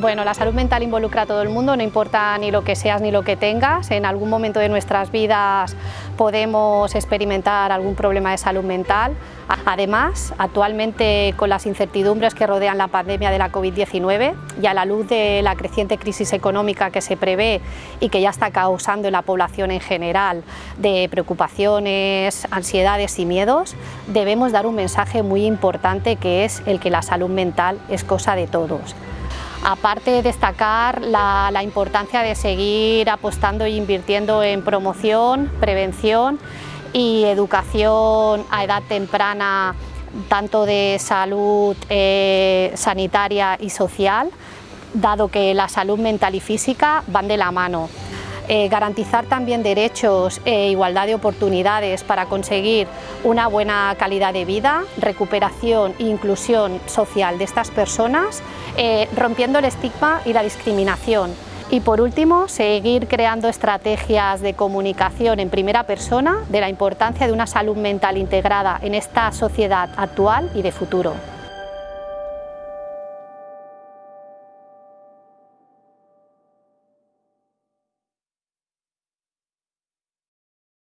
Bueno, la salud mental involucra a todo el mundo, no importa ni lo que seas ni lo que tengas. En algún momento de nuestras vidas podemos experimentar algún problema de salud mental. Además, actualmente con las incertidumbres que rodean la pandemia de la COVID-19 y a la luz de la creciente crisis económica que se prevé y que ya está causando en la población en general de preocupaciones, ansiedades y miedos, debemos dar un mensaje muy importante que es el que la salud mental es cosa de todos. Aparte de destacar la, importancia de seguir apostando e invirtiendo en promoción, prevención y educación a edad temprana tanto de salud eh, sanitaria y social, dado que la salud mental y física van de la mano. Eh, garantizar también derechos e igualdad de oportunidades para conseguir una buena calidad de vida, recuperación e inclusión social de estas personas, eh, rompiendo el estigma y la discriminación. Y por último, seguir creando estrategias de comunicación en primera persona de la importancia de una salud mental integrada en esta sociedad actual y de futuro.